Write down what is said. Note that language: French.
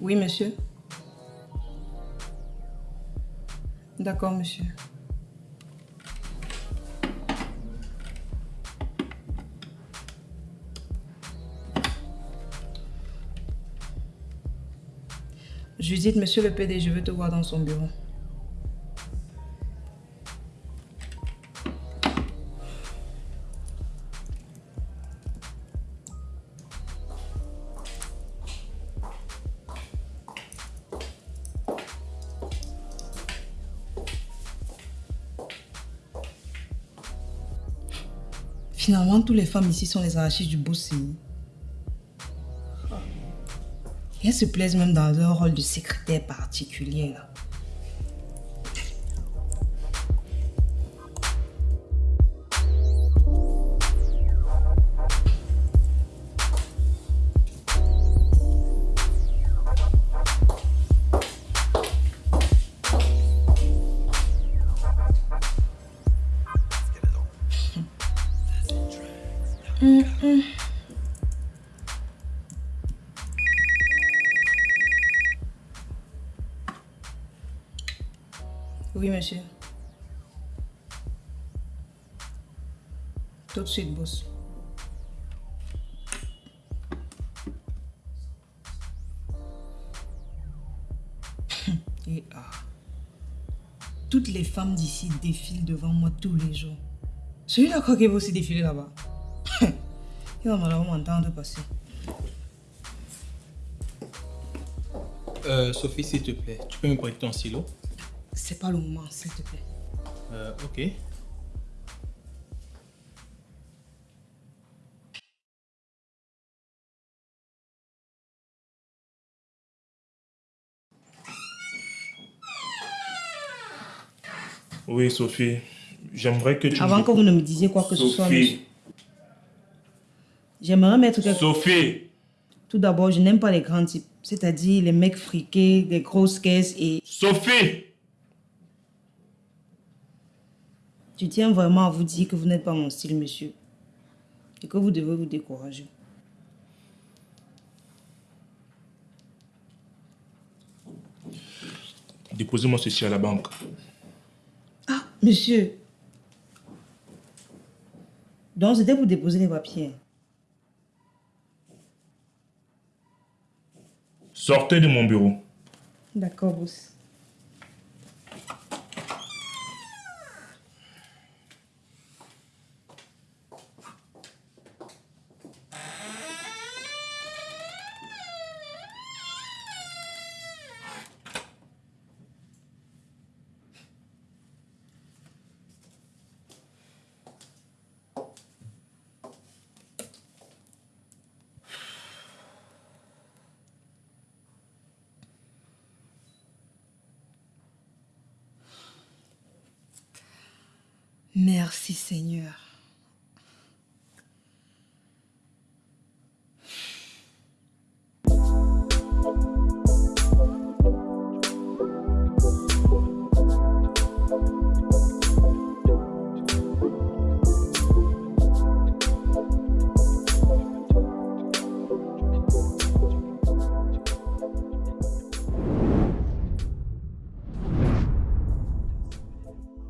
Oui, monsieur. D'accord, monsieur. Judith, monsieur le PD, je veux te voir dans son bureau. Finalement, toutes les femmes ici sont les arrachées du beau signe. Et elles se plaisent même dans leur rôle de secrétaire particulier. Là. Oui, monsieur. Tout de suite, boss. Et ah. Toutes les femmes d'ici défilent devant moi tous les jours. Celui-là, quoi qu'il va aussi défiler là-bas. Il va malheureusement m'entendre passer. Euh, Sophie, s'il te plaît, tu peux me prêter ton stylo C'est pas le moment, s'il te plaît. euh, Ok. Oui, Sophie. J'aimerais que tu... Avant me- que vous ne me disiez quoi que ce soit. Sophie. J'aimerais mettre quelque Sophie. Tout d'abord, je n'aime pas les grands types. C'est-à-dire les mecs friqués, des grosses caisses et... Sophie. Je tiens vraiment à vous dire que vous n'êtes pas mon style, monsieur. Et que vous devez vous décourager. Déposez-moi ceci à la banque. Ah, monsieur. Donc, c'était pour déposer les papiers. Sortez de mon bureau. D'accord, boss. Merci, Seigneur.